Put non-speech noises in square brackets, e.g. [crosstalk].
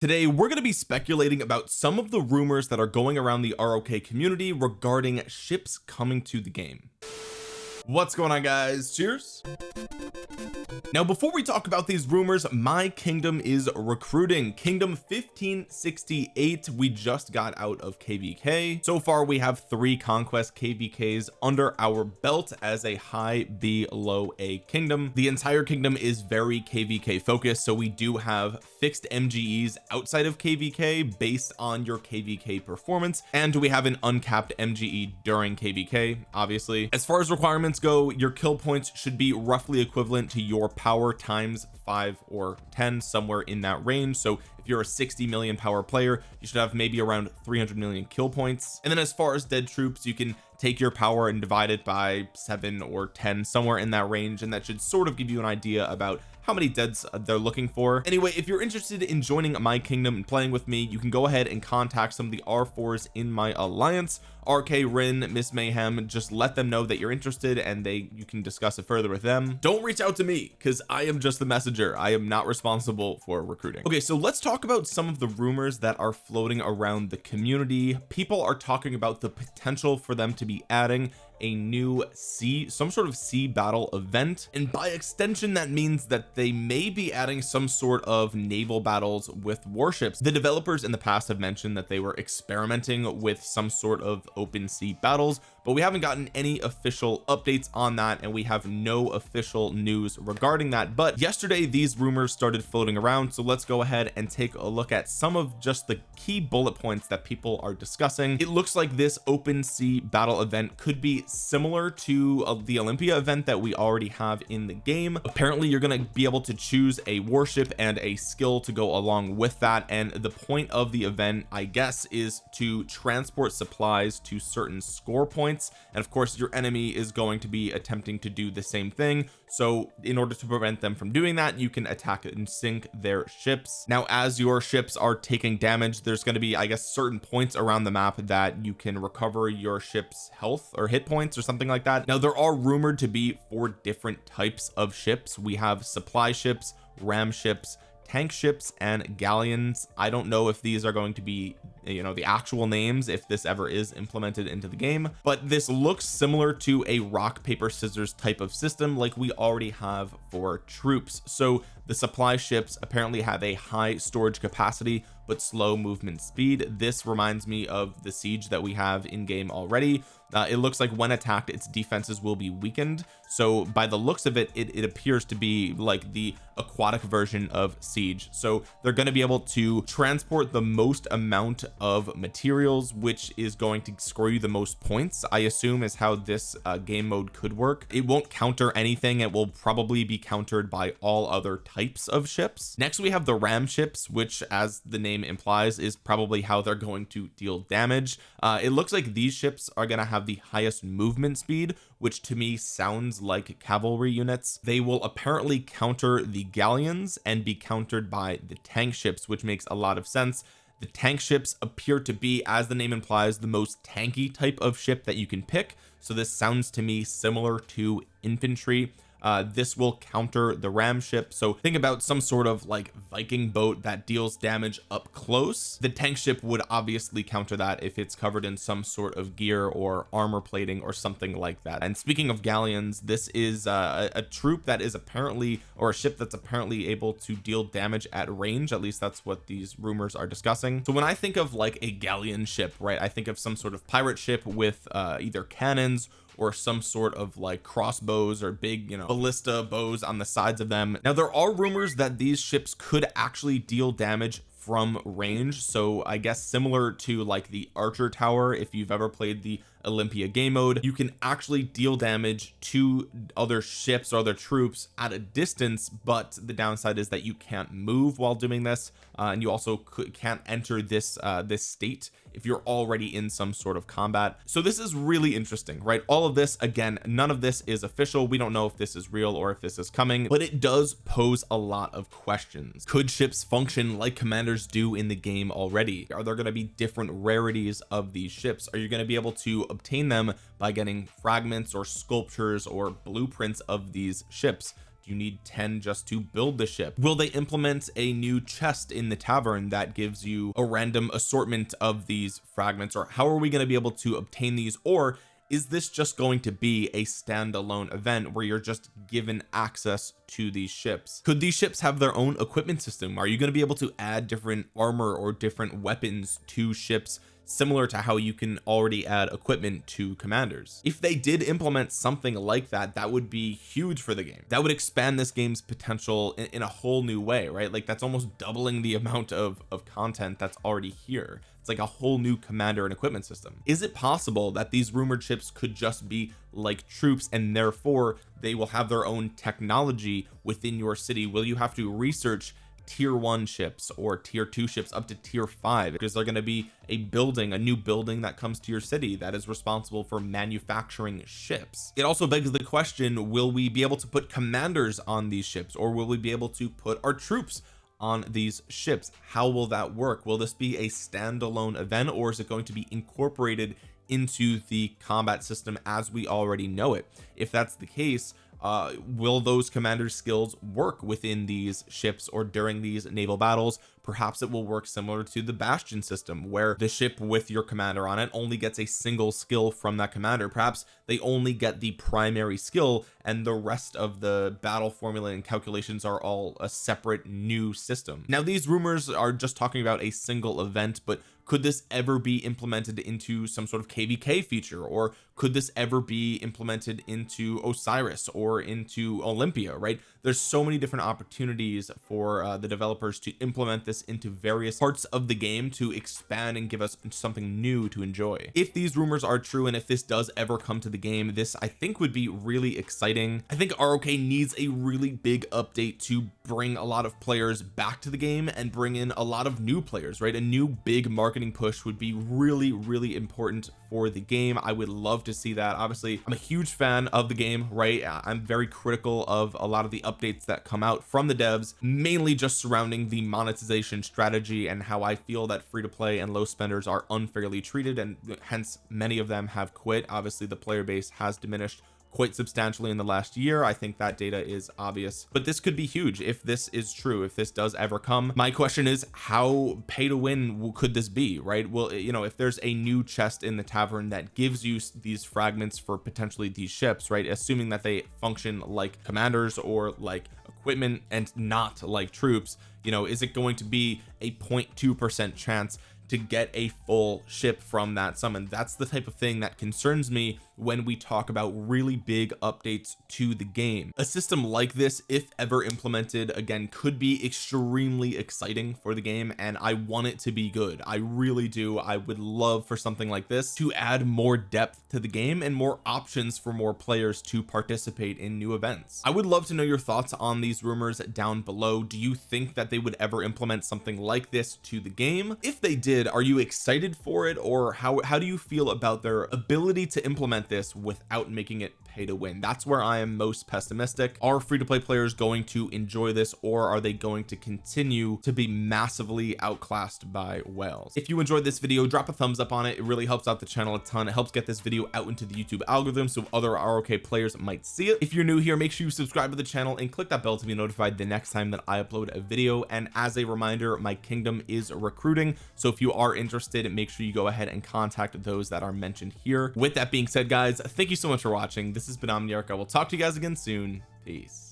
today we're going to be speculating about some of the rumors that are going around the ROK community regarding ships coming to the game. What's going on guys? Cheers now before we talk about these rumors my kingdom is recruiting. Kingdom 1568 we just got out of kvk so far we have three conquest kvks under our belt as a high b low a kingdom. The entire kingdom is very kvk focused so we do have fixed mges outside of kvk based on your kvk performance and we have an uncapped mge during kvk obviously. As far as requirements go your kill points should be roughly equivalent to your power times 5 or 10 somewhere in that range. So if you're a 60 million power player you should have maybe around 300 million kill points. And then as far as dead troops you can take your power and divide it by 7 or 10 somewhere in that range. And that should sort of give you an idea about how many deads uh, they're looking for. Anyway if you're interested in joining my kingdom and playing with me you can go ahead and contact some of the r4s in my alliance. RK Rin Miss Mayhem just let them know that you're interested and they you can discuss it further with them. Don't reach out to me because I am just the messenger. I am not responsible for recruiting. Okay so let's talk about some of the rumors that are floating around the community. People are talking about the potential for them to be adding a new sea some sort of sea battle event. And by extension that means that they may be adding some sort of naval battles with warships. The developers in the past have mentioned that they were experimenting with some sort of open sea battles but we haven't gotten any official updates on that and we have no official news regarding that. But yesterday these rumors started floating around so let's go ahead and take a look at some of just the key bullet points that people are discussing. It looks like this open sea battle event could be similar to uh, the Olympia event that we already have in the game. Apparently you're going to be able to choose a warship and a skill to go along with that and the point of the event I guess is to transport supplies to certain score points and of course your enemy is going to be attempting to do the same thing. So in order to prevent them from doing that you can attack and sink their ships. Now as your ships are taking damage there's going to be I guess certain points around the map that you can recover your ship's health or hit points or something like that. Now there are rumored to be four different types of ships. We have supply ships ram ships tank ships and galleons. I don't know if these are going to be you know the actual names if this ever is implemented into the game. But this looks similar to a rock paper scissors type of system like we already have for troops. So the supply ships apparently have a high storage capacity but slow movement speed. This reminds me of the siege that we have in game already. Uh, it looks like when attacked its defenses will be weakened. So by the looks of it, it it appears to be like the aquatic version of siege. So they're going to be able to transport the most amount of materials which is going to score you the most points I assume is how this uh, game mode could work. It won't counter anything. It will probably be countered by all other types of ships. Next we have the ram ships which as the name implies is probably how they're going to deal damage. Uh, it looks like these ships are going to have the highest movement speed which to me sounds like cavalry units. They will apparently counter the galleons and be countered by the tank ships which makes a lot of sense. The tank ships appear to be as the name implies the most tanky type of ship that you can pick. So this sounds to me similar to infantry uh this will counter the ram ship. So think about some sort of like Viking boat that deals damage up close. The tank ship would obviously counter that if it's covered in some sort of gear or armor plating or something like that. And speaking of galleons this is uh, a, a troop that is apparently or a ship that's apparently able to deal damage at range. At least that's what these rumors are discussing. So when I think of like a galleon ship right I think of some sort of pirate ship with uh either cannons or some sort of like crossbows or big you know ballista bows on the sides of them. Now there are rumors that these ships could actually deal damage from range. So I guess similar to like the archer tower if you've ever played the Olympia game mode. You can actually deal damage to other ships or other troops at a distance but the downside is that you can't move while doing this uh, and you also can't enter this uh, this state if you're already in some sort of combat. So this is really interesting right? All of this again none of this is official. We don't know if this is real or if this is coming but it does pose a lot of questions. Could ships function like commanders do in the game already? Are there going to be different rarities of these ships? Are you going to be able to obtain them by getting fragments or sculptures or blueprints of these ships. Do you need 10 just to build the ship? Will they implement a new chest in the tavern that gives you a random assortment of these fragments? Or how are we going to be able to obtain these? Or is this just going to be a standalone event where you're just given access to these ships? Could these ships have their own equipment system? Are you going to be able to add different armor or different weapons to ships similar to how you can already add equipment to commanders. If they did implement something like that that would be huge for the game. That would expand this game's potential in, in a whole new way right? Like that's almost doubling the [laughs] amount of of content that's already here. It's like a whole new commander and equipment system. Is it possible that these rumored ships could just be like troops and therefore they will have their own technology within your city? Will you have to research tier one ships or tier two ships up to tier five because they're going to be a building a new building that comes to your city that is responsible for manufacturing ships. It also begs the question will we be able to put commanders on these ships or will we be able to put our troops on these ships? How will that work? Will this be a standalone event or is it going to be incorporated into the combat system as we already know it? If that's the case uh will those commander skills work within these ships or during these naval battles perhaps it will work similar to the bastion system where the ship with your commander on it only gets a single skill from that commander. Perhaps they only get the primary skill and the rest of the battle formula and calculations are all a separate new system. Now these rumors are just talking about a single event but could this ever be implemented into some sort of kvk feature? Or could this ever be implemented into Osiris or into Olympia right? There's so many different opportunities for uh, the developers to implement this into various parts of the game to expand and give us something new to enjoy. If these rumors are true and if this does ever come to the game this I think would be really exciting. I think ROK needs a really big update to bring a lot of players back to the game and bring in a lot of new players right? A new big marketing push would be really really important for the game. I would love to see that. Obviously I'm a huge fan of the game right? I'm very critical of a lot of the updates that come out from the devs mainly just surrounding the monetization strategy and how I feel that free to play and low spenders are unfairly treated and hence many of them have quit. Obviously the player base has diminished quite substantially in the last year. I think that data is obvious. But this could be huge if this is true if this does ever come. My question is how pay to win could this be right? Well you know if there's a new chest in the tavern that gives you these fragments for potentially these ships right? Assuming that they function like commanders or like equipment and not like troops you know is it going to be a 0.2 percent chance to get a full ship from that summon? That's the type of thing that concerns me when we talk about really big updates to the game. A system like this if ever implemented again could be extremely exciting for the game and I want it to be good. I really do. I would love for something like this to add more depth to the game and more options for more players to participate in new events. I would love to know your thoughts on these rumors down below. Do you think that they would ever implement something like this to the game? If they did are you excited for it or how how do you feel about their ability to implement this without making it pay to win. That's where I am most pessimistic. Are free-to-play players going to enjoy this or are they going to continue to be massively outclassed by whales if you enjoyed this video drop a thumbs up on it. It really helps out the channel a ton. It helps get this video out into the YouTube algorithm so other ROK players might see it. If you're new here make sure you subscribe to the channel and click that bell to be notified the next time that I upload a video. And as a reminder my kingdom is recruiting. So if you are interested make sure you go ahead and contact those that are mentioned here. With that being said guys thank you so much for watching. This has been Omniarch I will talk to you guys again soon. Peace